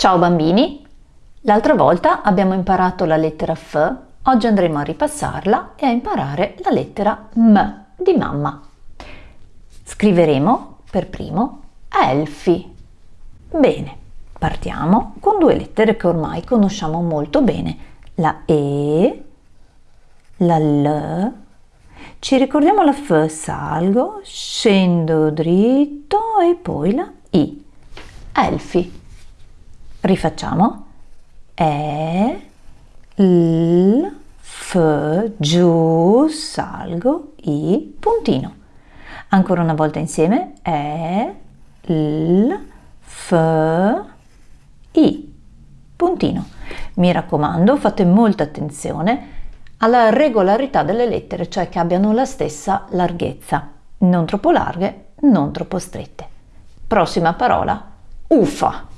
Ciao bambini! L'altra volta abbiamo imparato la lettera F, oggi andremo a ripassarla e a imparare la lettera M di mamma. Scriveremo per primo Elfi. Bene, partiamo con due lettere che ormai conosciamo molto bene, la E, la L, ci ricordiamo la F, salgo, scendo dritto e poi la I. Elfi. Rifacciamo. E, L, F, giù, salgo, I, puntino. Ancora una volta insieme. E, L, F, I, puntino. Mi raccomando, fate molta attenzione alla regolarità delle lettere, cioè che abbiano la stessa larghezza, non troppo larghe, non troppo strette. Prossima parola, ufa.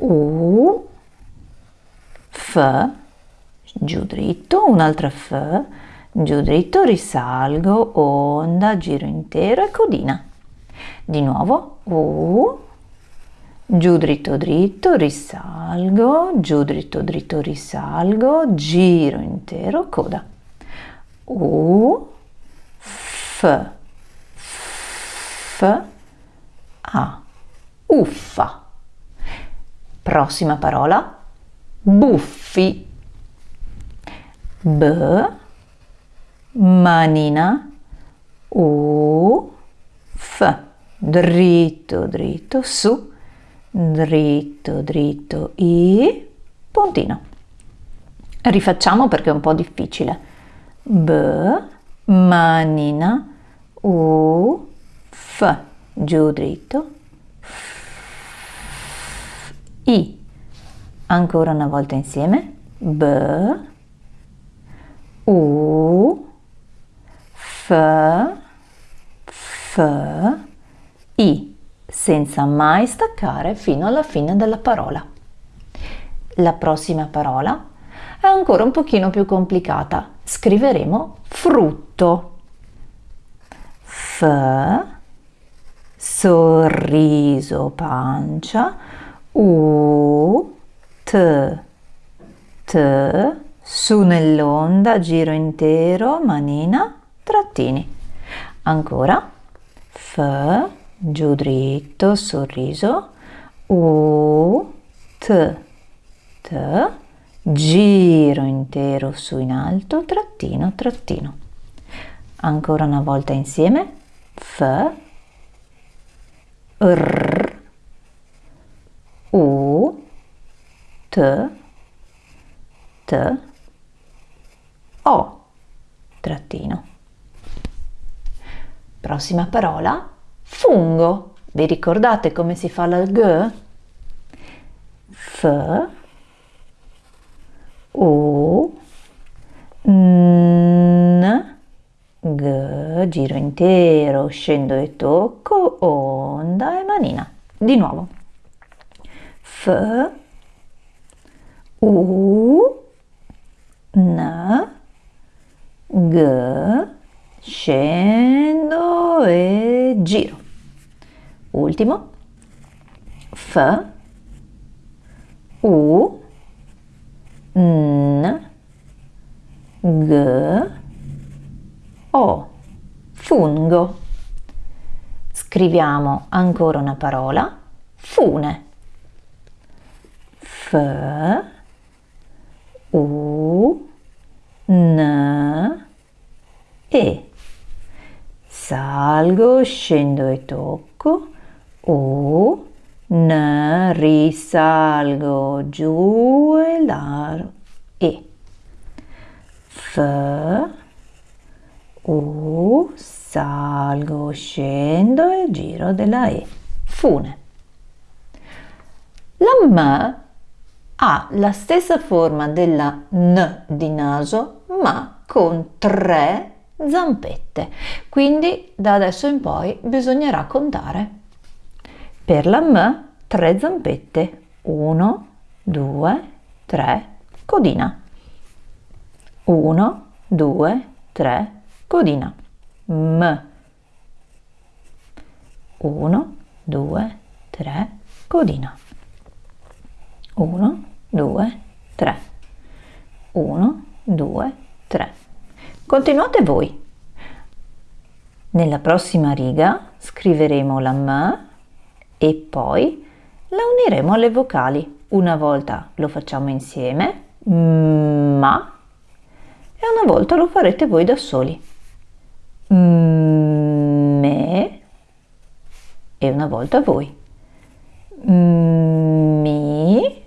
U, F, giù dritto, un'altra F, giù dritto, risalgo, onda, giro intero e codina. Di nuovo, U, giù dritto dritto, risalgo, giù dritto dritto, risalgo, giro intero, coda. U, F, F, A, uffa. Prossima parola, buffi. B, manina, U, F, dritto, dritto, su, dritto, dritto, I, puntino. Rifacciamo perché è un po' difficile. B, manina, U, F, giù dritto, i. Ancora una volta insieme. B, U, F, F, I, senza mai staccare fino alla fine della parola. La prossima parola è ancora un pochino più complicata. Scriveremo frutto. F, sorriso, pancia, u, t, t, su nell'onda, giro intero, manina, trattini. Ancora, f, giù dritto, sorriso, u, t, t, giro intero su in alto, trattino, trattino. Ancora una volta insieme, f, r, U, T, T, O, trattino. Prossima parola, fungo. Vi ricordate come si fa la G? F, U, N, G, giro intero, scendo e tocco, onda e manina. Di nuovo. F, U, N, G, scendo e giro. Ultimo. F, U, N, G, O. Fungo. Scriviamo ancora una parola. Fune. F, U, N, E. Salgo, scendo e tocco. U, N, risalgo giù e largo. E. F, U, salgo, scendo e giro della E. Fune. La M ha la stessa forma della N di naso ma con tre zampette. Quindi da adesso in poi bisognerà contare. Per la M tre zampette. 1, 2, 3, codina. 1, 2, 3, codina. M. 1, 2, 3, codina. 1, 2, 3. 1, 2, 3. Continuate voi. Nella prossima riga scriveremo la M e poi la uniremo alle vocali. Una volta lo facciamo insieme, ma, e una volta lo farete voi da soli. Me e una volta voi. Mi,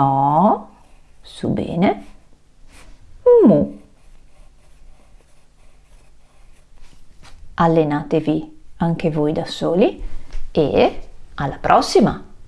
mo, su bene, mu. allenatevi anche voi da soli e alla prossima!